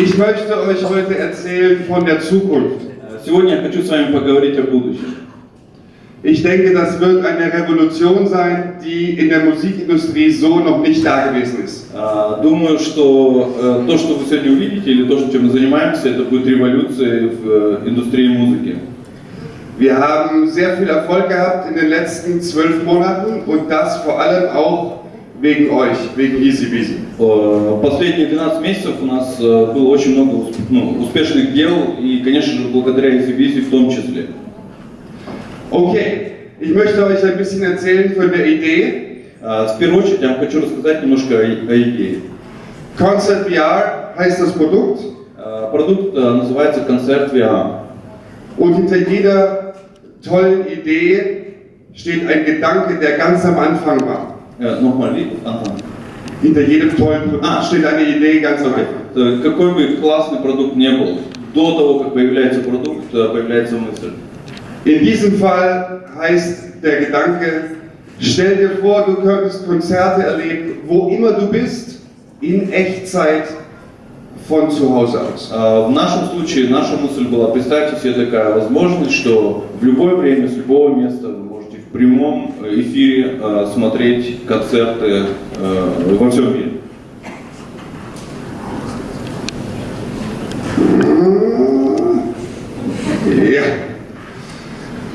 Ich möchte euch heute erzählen von der Zukunft. Сегодня я хочу с вами поговорить о будущем. Ich denke, das wird eine Revolution sein, die in der Musikindustrie so noch nicht da gewesen ist. А, Думаю, что э, то, что вы сегодня увидите, или то, чем мы занимаемся, это будет революцией в э, индустрии музыки. Wir haben sehr viel Erfolg gehabt in den letzten zwölf Monaten und das vor allem auch wegen euch, wegen Easy Beasy. Э, Последние 12 месяцев у нас э, было очень много ну, успешных дел, и, конечно же, благодаря Easy Busy в том числе. Okay, ich möchte euch ein bisschen erzählen von der Idee. А, В первую очередь я вам хочу рассказать немножко о, идее. Concept VR heißt das Produkt Э, Продукт э, называется «Концерт VR». und hinter jeder tollen Idee steht ein Gedanke, der ganz am Anfang war. Э, Nochmal, wie? Антон. Hinter jedem tollen Produkt Ah. steht eine Idee ganz Anfang. Э, Какой бы классный продукт не был, до того, как появляется продукт, э, появляется мысль. In diesem Fall heißt der Gedanke, stell dir vor, du könntest Konzerte erleben, wo immer du bist, in Echtzeit von zu Hause aus. А, В нашем случае наша мысль была, представьте себе такая возможность, что в любое время, с любого места вы прямом эфире э, смотреть концерты э, во всем мире.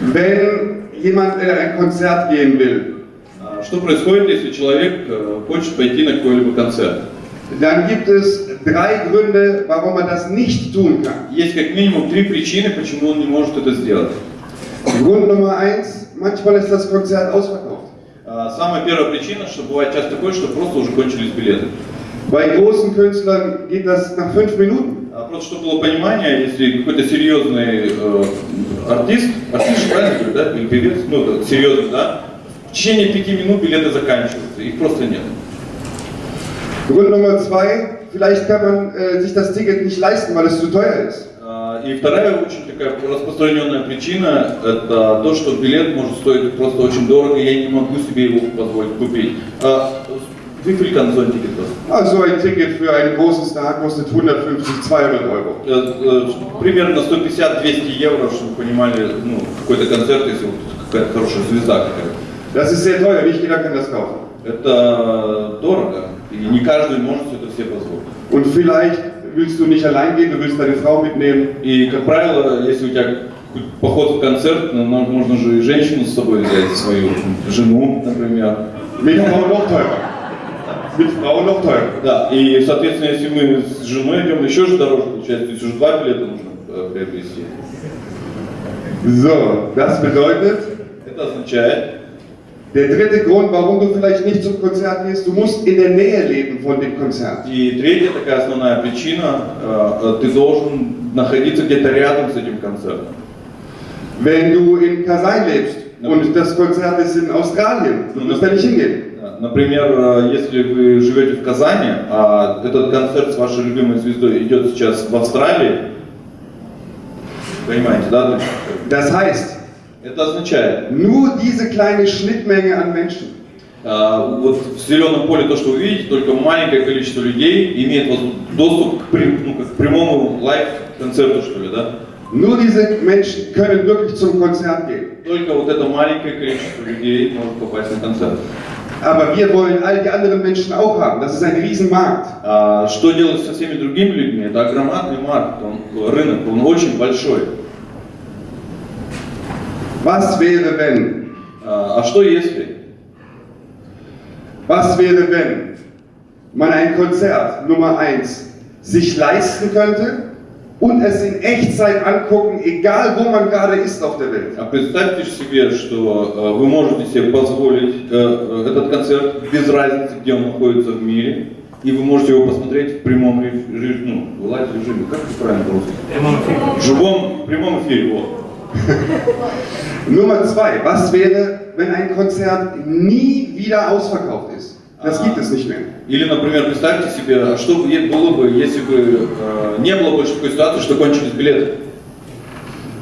Wenn jemand in ein Konzert gehen will, А, Что происходит, если человек э, хочет пойти на какой-либо концерт? dann gibt es drei Gründe, warum man das nicht tun kann. Есть как минимум три причины, почему он не может это сделать. Grund Nummer eins, manchmal ist das Konzert ausverkauft. Самая первая причина, что бывает часто такое, что просто уже кончились билеты. Bei großen Künstlern geht das nach fünf Minuten. А Просто чтобы было понимание, если какой-то серьезный э, артист, артист правильно говорю, да, или певец, ну, серьезный, да, в течение пяти минут билеты заканчиваются, их просто нет. Grund Nummer zwei, vielleicht kann man äh, sich das Ticket nicht leisten, weil es zu teuer ist. А, И вторая очень такая распространенная причина, это то, что билет может стоить просто очень дорого, и я не могу себе его позволить купить. Wie viel kann so ein Ticket kosten? Also ein Ticket für einen großen Star kostet 150, 200 Euro. Э, э, Примерно 150-200 евро, чтобы вы понимали, ну, какой-то концерт, если вот какая-то хорошая звезда какая-то. Das ist sehr teuer, nicht jeder kann das kaufen. Это дорого, и не каждый может это себе позволить. Und vielleicht willst du nicht allein gehen, du willst deine Frau mitnehmen. И, как правило, если у тебя поход в концерт, ну, можно же и женщину с собой взять, свою жену, например. Mit Frau noch teurer. Mit Frau noch teurer. Да, и, соответственно, если мы с женой идем, еще же дороже получается, то есть уже два билета нужно э, приобрести. So, das bedeutet, Это означает, der dritte Grund, warum du vielleicht nicht zum Konzert gehst, du musst in der Nähe leben von dem Konzert. и третья такая основная причина, э, э, ты должен находиться где-то рядом с этим концертом. Wenn du in Kasai lebst und das Konzert ist in Australien, du musst da nicht hingehen. Например, э, если вы живете в Казани, а этот концерт с вашей любимой звездой идет сейчас в Австралии, понимаете, да? Das heißt, Это означает, nur diese kleine Schnittmenge an Menschen э, вот в зеленом поле то, что вы видите, только маленькое количество людей имеет доступ к, прям- ну, к прямому лайв-концерту, что ли, да? Nur diese Menschen können wirklich zum Konzert gehen. Только вот это маленькое количество людей может попасть на концерт. Aber wir wollen all die anderen Menschen auch haben. Das ist ein Riesenmarkt. А что делать со всеми другими людьми? Это огромный маркет, он, рынок, он очень большой. Was wäre, wenn? А а что если? Was wäre, wenn man ein Konzert Nummer 1 sich leisten könnte und es in Echtzeit angucken, egal wo man gerade ist auf der Welt? А представьте себе, что э, вы можете себе позволить э, э, этот концерт без разницы, где он находится в мире, и вы можете его посмотреть в прямом ре- ре- ну, в live-режиме, как это правильно по-русски? В живом, прямом эфире, вот. Nummer 2. Was wäre, wenn ein Konzert nie wieder ausverkauft ist? Das Ah. gibt es nicht mehr. Или, например, представьте себе, а что бы е- было бы, если бы э, не было больше такой ситуации, что кончились билеты.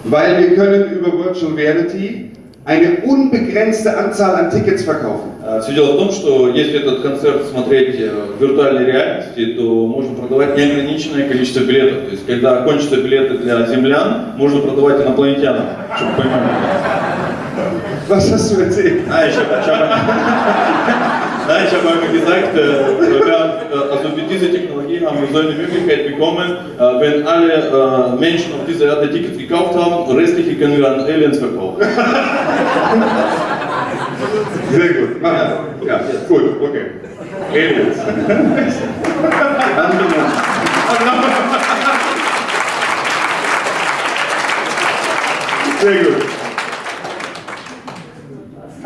Weil wir können über Virtual Reality eine unbegrenzte Anzahl an Tickets verkaufen. Все дело в том, что если этот концерт смотреть э, в виртуальной реальности, то можно продавать неограниченное количество билетов. То есть, когда кончатся билеты для землян, можно продавать инопланетянам, чтобы понимали. Was hast du erzählt? Ich hab, Nein, ich habe einmal gesagt, äh, äh, also mit dieser Technologie haben wir so eine Möglichkeit bekommen, äh, wenn alle äh, Menschen auf dieser Erde Tickets gekauft haben, restliche können wir an Aliens verkaufen. Sehr gut. Ah, ja, gut, okay. Aliens. Sehr gut.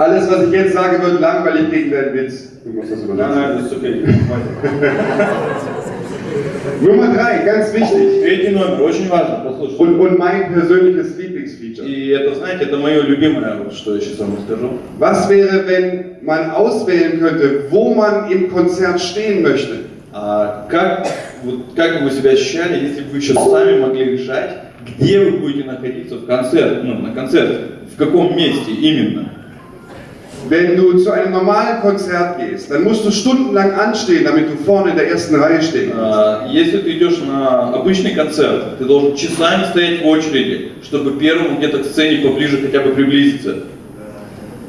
Alles, was ich jetzt sage, wird langweilig gegen deinen Witz. Du musst das Nein, überlassen. nein, das ist okay. Nummer drei, ganz wichtig. Третий номер, очень важно, послушайте. Und, und mein persönliches Lieblingsfeature. И это, знаете, это мое любимое, вот что я сейчас вам скажу. Was wäre, wenn man auswählen könnte, wo man im Konzert stehen möchte? А как, вот, как бы вы себя ощущали, если бы вы еще сами могли решать, где вы будете находиться в концерт, ну, на концерте, в каком месте именно? Wenn du zu einem normalen Konzert gehst, dann musst du stundenlang anstehen, damit du vorne in der ersten Reihe stehen kannst. А, Если ты идешь на обычный концерт, ты должен часами стоять в очереди, чтобы первому где-то к сцене поближе хотя бы приблизиться.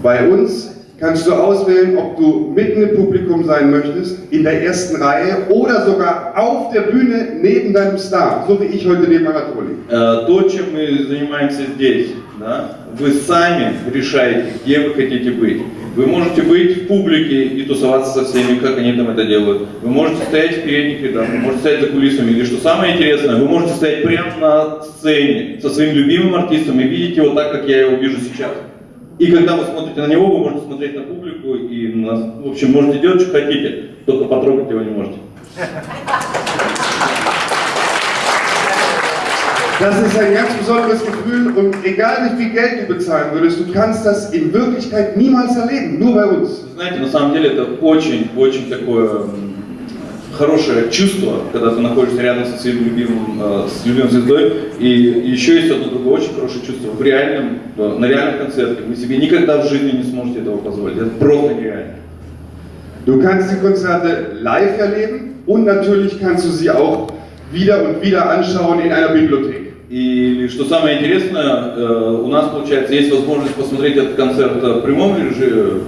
Bei uns kannst du auswählen, ob du mitten im Publikum sein möchtest, in der ersten Reihe oder sogar auf der Bühne neben deinem Star, so wie ich heute neben Anatoli. Э, То, чем мы занимаемся здесь, да, вы сами решаете, где вы хотите быть. Вы можете быть в публике и тусоваться со всеми, как они там это делают. Вы можете стоять в передних рядах, вы можете стоять за кулисами. Или что самое интересное, вы можете стоять прямо на сцене со своим любимым артистом и видеть его так, как я его вижу сейчас. И когда вы смотрите на него, вы можете смотреть на публику и, на- в общем, можете делать, что хотите, только потрогать его не можете. Das ist ein ganz besonderes Gefühl und egal wie viel Geld du bezahlen würdest, du kannst das in Wirklichkeit niemals erleben, nur bei uns. Знаете, на самом деле это очень-очень такое м, хорошее чувство, когда ты находишься рядом со своим любимым, э, с любимой звездой. И еще есть одно другое очень хорошее чувство. В реальном, э, на реальном концерте вы себе никогда в жизни не сможете этого позволить. Это просто нереально. Du kannst die Konzerte live erleben und natürlich kannst du sie auch wieder und wieder anschauen in einer Bibliothek. И что самое интересное, э, у нас, получается, есть возможность посмотреть этот концерт в прямом режиме,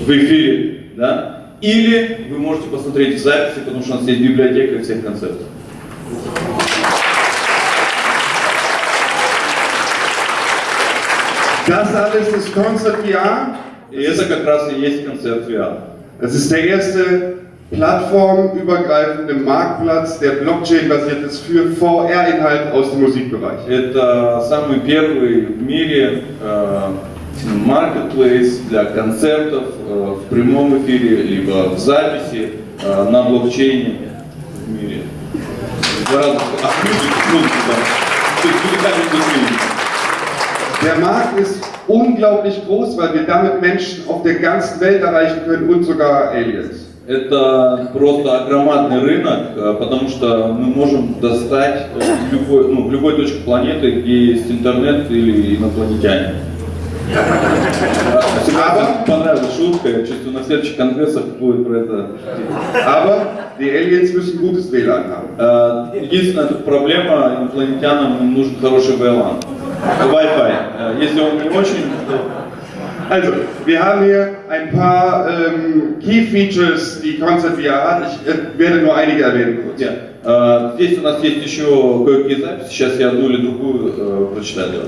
в эфире, да? Или вы можете посмотреть записи, потому что у нас есть библиотека всех концертов. Das alles ist Concert VR. И это как раз и есть концерт VR. Das ist der erste plattformübergreifende Marktplatz, der Blockchain-basiert ist für VR-Inhalt aus dem Musikbereich. Это самый первый в мире э, маркетплейс для концертов э, в прямом эфире, либо в записи э, на блокчейне в мире. Der Markt ist unglaublich groß, weil wir damit Menschen auf der ganzen Welt erreichen können und sogar Aliens. Это просто громадный рынок, э, потому что мы можем достать в любой, ну, в любой точке планеты, где есть интернет или инопланетяне. Вам понравилась шутка, я чувствую, на следующих конгрессах будет про это. Aber die Aliens müssen gutes WLAN haben. Единственная тут проблема, инопланетянам нужен хороший VLAN. Wi-Fi. Э, Если он не очень, то Also, wir haben hier ein paar ähm, Key Features, die Concert VR hat. Ich äh, werde nur einige erwähnen kurz. Нет. Э, Здесь у нас есть еще кое-какие записи, сейчас я одну или другую э, прочитаю.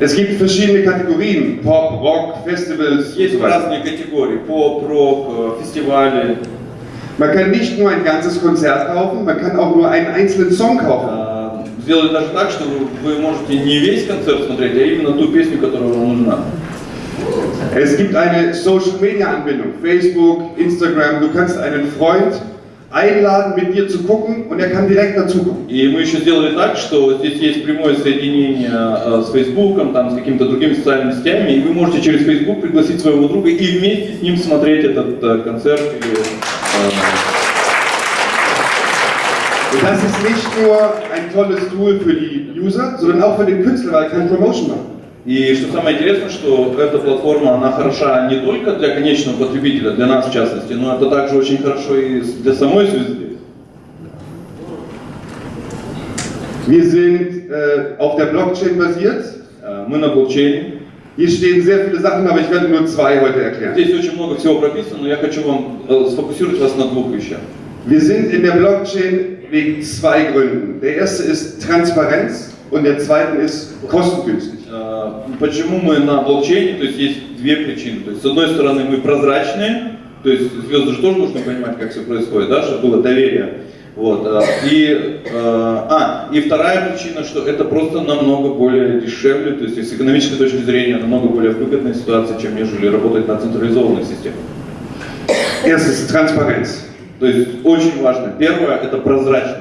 Es gibt verschiedene Kategorien, Pop, Rock, Festivals und Есть so weiter. разные категории, поп, рок, э, фестивали. Man kann nicht nur ein ganzes Konzert kaufen, man kann auch nur einen einzelnen Song kaufen. Э, Сделали даже так, что вы вы можете не весь концерт смотреть, а именно ту песню, которая вам нужна. Es gibt eine Social Media Anbindung, Facebook, Instagram. Du kannst einen Freund einladen, mit dir zu gucken und er kann direkt dazukommen. И мы еще сделали так, что здесь есть прямое соединение э, с Фейсбуком, там, с какими-то другими социальными сетями, и вы можете через Фейсбук пригласить своего друга и вместе с ним смотреть этот э, концерт. Или, э, Und das ist nicht nur ein tolles Tool für die User, sondern auch für den Künstler, weil er kann Promotion machen. И что самое интересное, что эта платформа, она хороша не только для конечного потребителя, для нас в частности, но это также очень хорошо и для самой звезды. Wir sind äh, auf der Blockchain basiert. Э, Мы на блокчейне. Hier stehen sehr viele Sachen, aber ich werde nur zwei heute erklären. Здесь очень много всего прописано, но я хочу вам э, сфокусировать вас на двух вещах. Wir sind in der Blockchain wegen zwei Gründen. Der erste ist Transparenz und der zweite ist kostengünstig. Почему мы на блокчейне? То есть есть две причины. То есть с одной стороны мы прозрачные, то есть звезды же тоже нужно понимать, как все происходит, да, чтобы было доверие. Вот. э, И, э, а, и вторая причина, что это просто намного более дешевле, то есть с экономической точки зрения намного более выгодная ситуация, чем нежели работать на централизованных системах. Erstens Transparenz. То есть очень важно. Первое это прозрачность.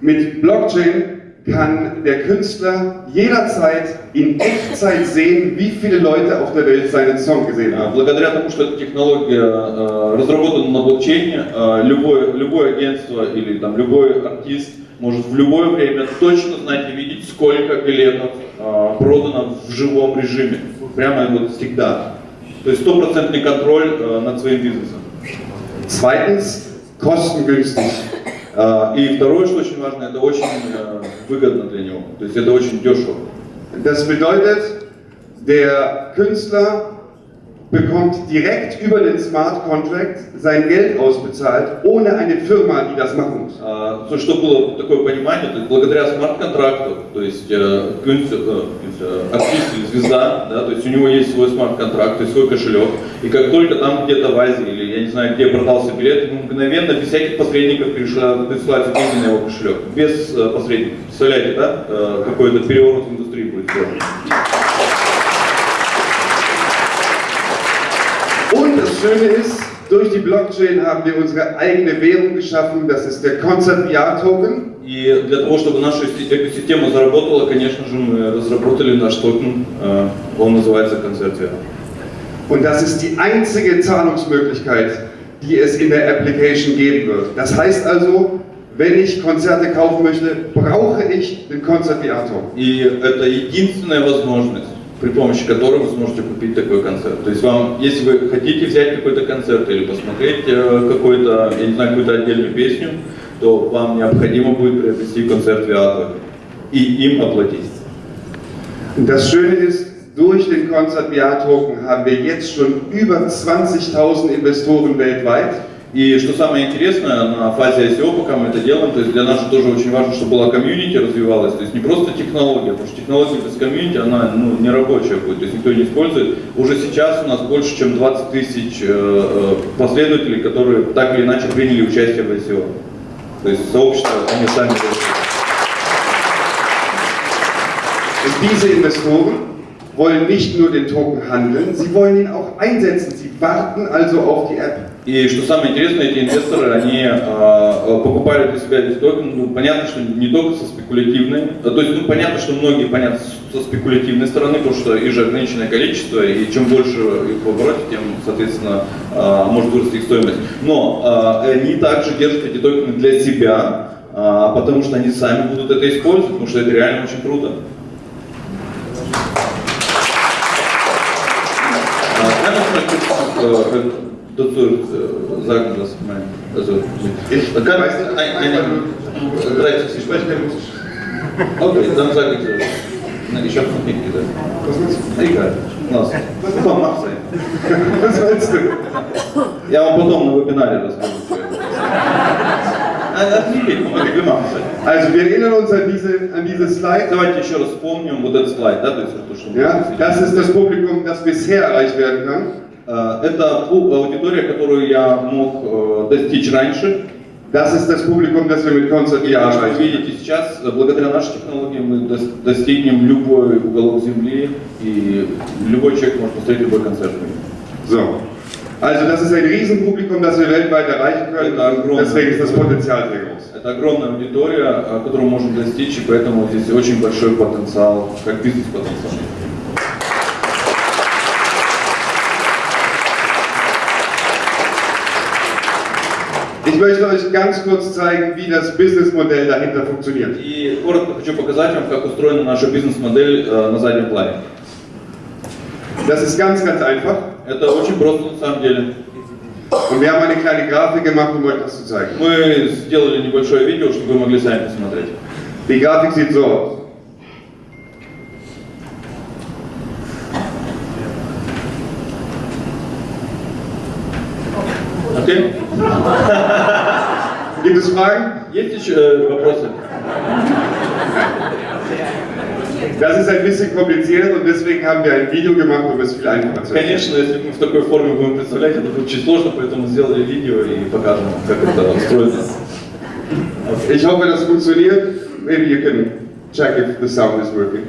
Mit Blockchain kann der Künstler jederzeit in Echtzeit sehen, wie viele Leute auf der Welt seinen Song gesehen haben. Благодаря тому, что эта технология э, разработана на блокчейне, э, любое, любое агентство или там, любой артист может в любое время точно знать и видеть, сколько билетов э, продано в живом режиме. Прямо вот всегда. То есть стопроцентный контроль над своим бизнесом. Zweitens kostengünstig. Э, И второе, что очень важно, это очень э, выгодно для него. То есть это очень дешево. Das bedeutet, der Künstler bekommt direkt über den Smart Contract sein Geld ausbezahlt, ohne eine Firma, die das machen muss. А, то есть, чтобы было такое понимание, то есть благодаря смарт-контракту, то есть э, кюнст- э, э, звезда, да, то есть у него есть свой смарт-контракт, то есть свой кошелек, и как только там где-то в Азии или я не знаю где продался билет, мгновенно без всяких посредников присылаются деньги на его кошелек, без э, посредников. Представляете, да, э, какой это переворот в индустрии будет сделан? das Schöne ist, durch die Blockchain haben wir unsere eigene Währung geschaffen, das ist der Concert VR Token. И для того, чтобы наша си- экосистема заработала, конечно же, мы разработали наш токен, э, он называется концерт VR. Und das ist die einzige Zahlungsmöglichkeit, die es in der Application geben wird. Das heißt also, wenn ich Konzerte kaufen möchte, brauche ich den Concert VR Token. И это единственная возможность, при помощи которой вы сможете купить такой концерт. То есть вам, если вы хотите взять какой-то концерт или посмотреть э, какой-то, я не знаю, какую-то отдельную песню, то вам необходимо будет приобрести концерт VR и им оплатить. Das Schöne ist, durch den VR Token haben wir jetzt schon über 20.000 Investoren weltweit. И что самое интересное, на фазе ICO, пока мы это делаем, то есть для нас же тоже очень важно, чтобы была комьюнити развивалась, то есть не просто технология, потому что технология без комьюнити, она ну, не рабочая будет, то есть никто не использует. Уже сейчас у нас больше, чем 20 тысяч э, э, последователей, которые так или иначе приняли участие в ICO. То есть сообщество, они сами diese Investoren wollen nicht nur den Token handeln, sie wollen ihn auch einsetzen. Sie warten also auf die App. И что самое интересное, эти инвесторы, они э, покупали для себя эти токены, ну, понятно, что не только со спекулятивной, э, то есть, ну, понятно, что многие, понятно, со спекулятивной стороны, потому что их же ограниченное количество, и чем больше их в обороте, тем, соответственно, э, может вырасти их стоимость. Но э, они также держат эти токены для себя, э, потому что они сами будут это использовать, потому что это реально очень круто. Kurz dazu äh, sagen, was mein, also Ich kann weiß nicht, ein, eine, Ich ich spreche kein Russisch. Okay, dann sage ich dir. Nein, ich habe noch nicht gesagt. Was meinst du? Egal. Lass. Потом мах sein. Was meinst du? Я вам потом на вебинаре расскажу. что это. А, Отвлеки, помоги, мах sein. Also wir erinnern uns an diese, an diese Slide. Давайте еще раз вспомним вот этот слайд, да, то есть то, что мы Ja, обсудили. das ist das Publikum, das bisher erreicht werden kann. Э, Это аудитория, которую я мог э, достичь раньше. Das ist das Publikum, das wir mit Concert VR Как вы видите сейчас, благодаря нашей технологии мы дос- достигнем любой уголок Земли, и любой человек может посмотреть любой концерт. So. Also das ist ein Riesenpublikum, das wir weltweit erreichen können. Und огромное. deswegen ist das Potenzial sehr groß. Это огромная аудитория, э, которую можем достичь, и поэтому здесь очень большой потенциал, как бизнес-потенциал. Ich möchte euch ganz kurz zeigen, wie das Businessmodell dahinter funktioniert. И коротко хочу показать вам, как устроена наша бизнес-модель э, на заднем плане. Das ist ganz, ganz einfach. Это очень просто на самом деле. Und wir haben eine kleine Grafik gemacht, um euch das zu zeigen. Мы сделали небольшое видео, чтобы вы могли сами посмотреть. Die Grafik sieht so aus. Окей? Es Fragen? Есть еще э, вопросы? Das ist ein bisschen kompliziert und deswegen haben wir ein Video gemacht, um es viel einfacher zu erklären. Конечно, если мы в такой форме будем представлять, это будет очень сложно, поэтому сделали видео и покажем, как это устроено. Ich hoffe, das funktioniert. Maybe you can check if the sound is working.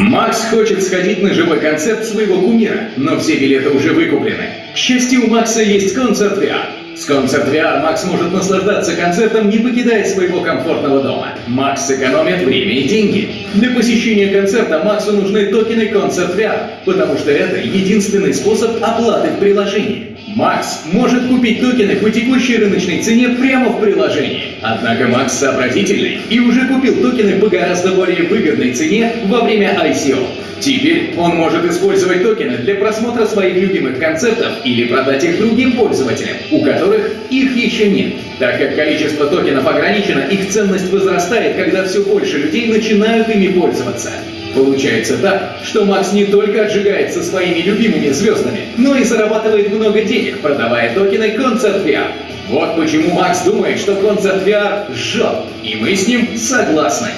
Макс хочет сходить на живой концерт своего кумира, но все билеты уже выкуплены. К счастью, у Макса есть концерт VR. С концерт VR Макс может наслаждаться концертом, не покидая своего комфортного дома. Макс сэкономит время и деньги. Для посещения концерта Максу нужны токены концерт VR, потому что это единственный способ оплаты в приложении. Макс может купить токены по текущей рыночной цене прямо в приложении. Однако Макс сообразительный и уже купил токены по гораздо более выгодной цене во время ICO. Теперь он может использовать токены для просмотра своих любимых концертов или продать их другим пользователям, у которых их еще нет. Так как количество токенов ограничено, их ценность возрастает, когда все больше людей начинают ими пользоваться. Получается так, что Макс не только отжигает со своими любимыми звездами, но и зарабатывает много денег, продавая токены Concert VR. Вот почему Макс думает, что Concert VR жжет, и мы с ним согласны.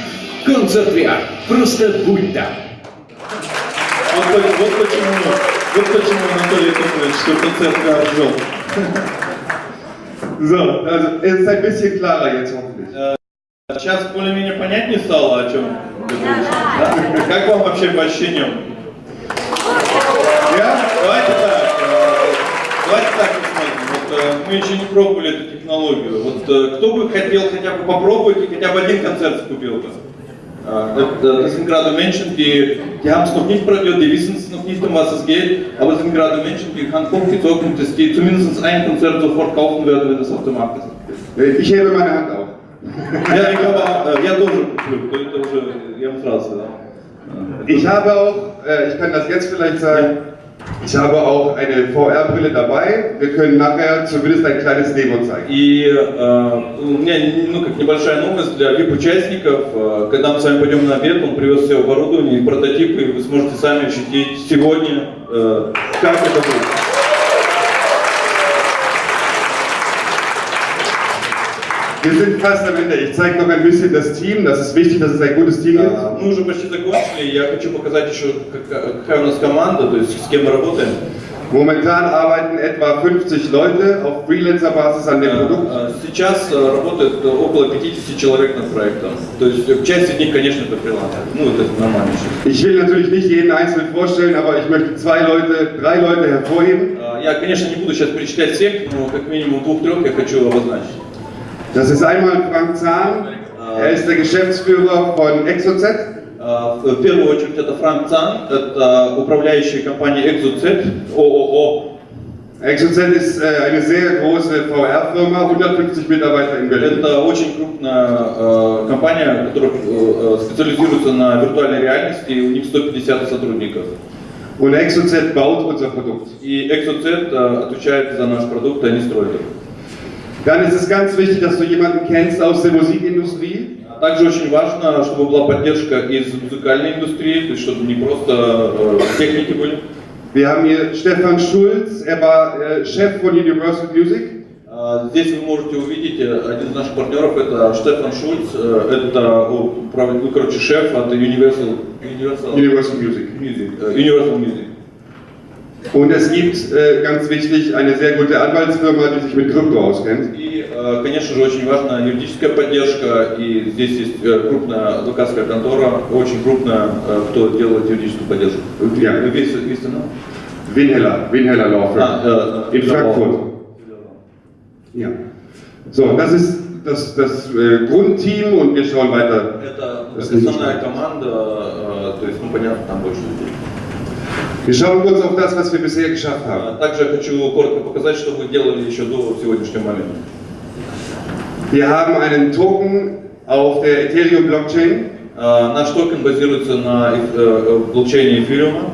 Concert VR. Просто будь там. Вот, вот почему, вот почему Анатолий думает, что концерт VR жжет. So, also ist ein bisschen klarer jetzt hoffentlich. Сейчас более-менее понятнее стало, о чем Как вам вообще по ощущениям? Ja? Давайте так, э, давайте так посмотрим. Вот, э, мы еще не пробовали эту технологию. Вот э, кто бы хотел хотя бы попробовать и хотя бы один концерт купил бы? Äh, Das noch nicht probiert, die wissen es noch nicht, um was es geht, aber es sind gerade Menschen, die Hand hochgezogen, dass die zumindest ein Konzert sofort kaufen werden, wenn es auf dem Markt ist. Ich hebe meine Hand auf. Куплю, это уже, я вам сразу сказал. Ich habe auch, äh, ich kann das jetzt vielleicht sagen, ich habe auch eine VR-Brille dabei. Wir können nachher zumindest ein kleines Demo zeigen. И э, у меня ну, как небольшая новость для VIP-участников. Э, Когда мы с вами пойдем на обед, он привез все оборудование и прототипы, и вы сможете сами ощутить сегодня, э, как это будет. Wir sind fast am Ende. Ich zeige noch ein bisschen das Team. Das ist wichtig, dass es ein gutes Team gibt. Э, Мы уже почти закончили. Я хочу показать еще, как- какая у нас команда, то есть с кем мы работаем. Momentan arbeiten etwa 50 Leute auf Freelancer-Basis an dem Э, Produkt. э, Сейчас э, работает около 50 человек над проектом. То есть э, часть из них, конечно, это фрилансеры. Ну, это нормально. Ich will natürlich nicht jeden einzeln vorstellen, aber ich möchte zwei Leute, drei Leute hervorheben. Э, Я, конечно, не буду сейчас перечислять всех, но как минимум двух-трех я хочу обозначить. Das ist einmal Frank Zahn. Er ist der Geschäftsführer von ExoZ. Э, В первую очередь это Франк Цан, это управляющая компания Exocet, ООО. ExoZ ist äh, eine sehr große VR-Firma, 150 Mitarbeiter in Berlin. Это очень крупная э, компания, которая э, специализируется на виртуальной реальности, и у них 150 сотрудников. Und ExoZ baut unser Produkt. И Exocet э, отвечает за наш продукт, они строят его. Dann ist es ganz wichtig, dass du jemanden kennst aus der Musikindustrie. А Также очень важно, чтобы была поддержка из музыкальной индустрии, то есть чтобы не просто э, техники были. Wir haben hier Stefan Schulz, er war äh, Chef von Universal Music. А, Здесь вы можете увидеть э, один из наших партнеров, это Штефан Шульц, э, это ну, короче, шеф от Universal, Universal, Universal Music. Music, э, Universal Music. Und es gibt, äh, ganz wichtig, eine sehr gute Anwaltsfirma, die sich mit Krypto auskennt. И, э, конечно же, очень важна юридическая поддержка, и здесь есть э, крупная адвокатская контора, очень крупная, э, кто делает юридическую поддержку. Ja. Весь, весь, ну? Winheller, Winheller Law Firm. Э, In Frankfurt. Ja. So, das ist das, das äh, Grundteam und wir schauen weiter. Это ist основная команда, то есть, ну, понятно, там больше людей. Das, was wir bisher geschafft haben. А, Также я хочу коротко показать, что мы делали еще до сегодняшнего момента. Wir haben einen Token auf der Ethereum Blockchain. Э, Наш токен базируется на эф- э, блокчейне эфириума.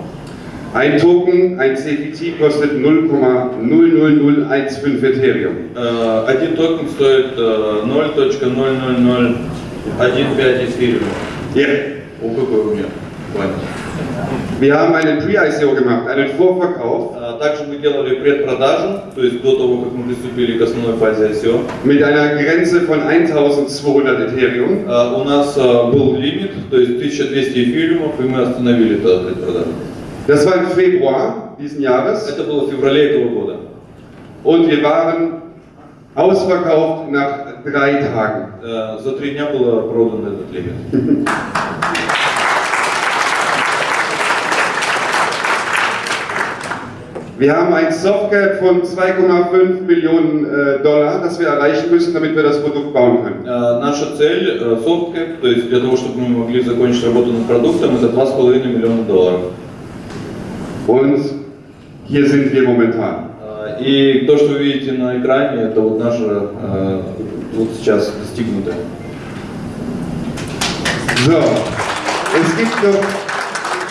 Ein Token, ein CVT kostet 0,00015 Ethereum. Э, Один токен стоит э, 0.00015 эфириума. Ja. О, какой у меня план. Wir haben einen Pre-ICO gemacht, einen Vorverkauf Э, Также мы делали предпродажу, то есть до того, как мы приступили к основной фазе ICO. mit einer Grenze von 1200 Ethereum. Э, У нас э, был лимит, то есть 1200 эфириумов, и мы остановили эту предпродажу. Das war im Februar diesen Jahres Это было в феврале этого года. und wir waren ausverkauft nach drei Tagen. Э, За три дня было продан этот лимит. Wir haben ein Softcap von 2,5 Millionen äh, Dollar, das wir erreichen müssen, damit wir das Produkt bauen können. Наша цель, софткэп, то есть для того, чтобы мы могли закончить работу над продуктом, это 2,5 миллиона долларов. Und hier sind wir momentan. И то, что вы видите на экране, это вот наше э, вот сейчас достигнутое. So, es gibt noch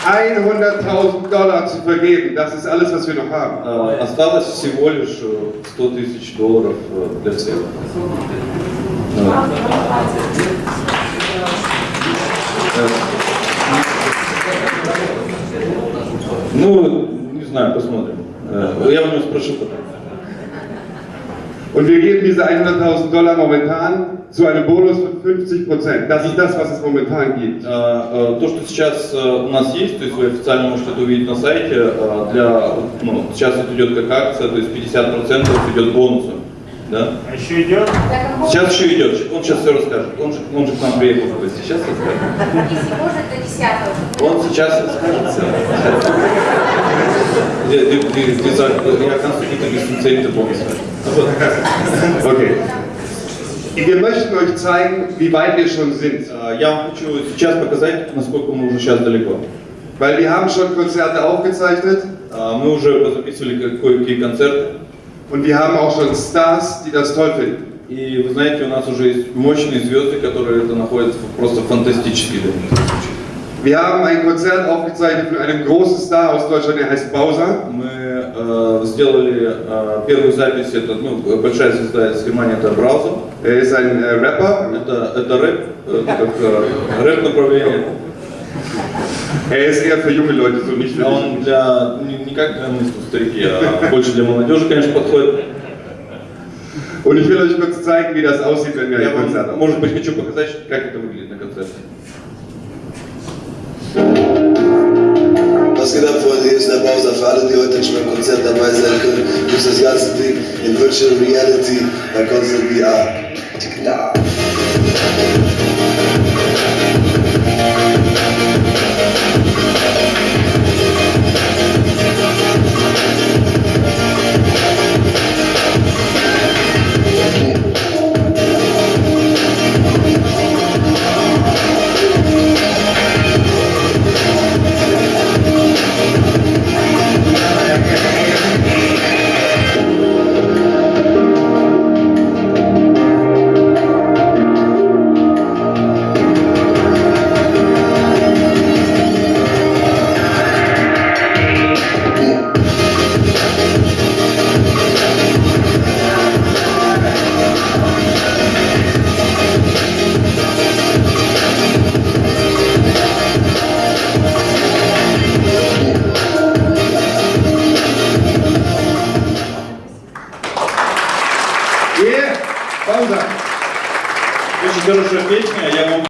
100.000 Dollar zu vergeben. Das ist alles, was wir noch haben. Э, Осталось всего лишь э, 100 тысяч долларов э, для всех. Э, Ну, не знаю, посмотрим. Э, Я у него спрошу потом. Und wir geben diese 100.000 Dollar momentan zu einem Bonus von 50 Prozent. Das ist das, was es momentan gibt. Э, э, То, что сейчас э, у нас есть, то есть вы официально можете это увидеть на сайте, э, для, ну, сейчас это идет как акция, то есть 50% идет бонусом. Да? А еще идет? Сейчас еще идет, он сейчас все расскажет. Он же, он же к нам приехал в гости, сейчас расскажет. Если может, до 10 Он сейчас расскажет все. Du bitte ein bisschen zehnte Bonus Okay. Wir möchten euch zeigen, wie weit wir schon sind. Э, Я вам хочу сейчас показать, насколько мы уже сейчас далеко. Weil wir haben schon Konzerte aufgezeichnet Э, Мы уже записывали ко- кое-какие концерты. Und wir haben auch schon Stars, die das toll finden. И вы знаете, у нас уже есть мощные звезды, которые это находят просто фантастические для них. Wir haben ein Konzert aufgezeichnet von einem großen Star aus Deutschland, der heißt Bowser. Мы э, сделали э, первую запись, это ну, большая звезда из Германии, это Браузер. Er ist ein äh, Rapper. Это, это рэп, э, как э, рэп направление. Er ist eher für junge Leute, so nicht für А dich. он для, не, не как для мы старики, а больше для молодежи, конечно, подходит. Und ich will euch kurz zeigen, wie das aussieht, wenn wir ein Konzert haben. может быть, хочу показать, как это выглядит на концерте. Was geht ab, Freunde? Hier ist der Bowser. Für alle, die heute nicht beim Konzert dabei sein können, gibt das ganze Ding in Virtual Reality bei Concert VR. Klar.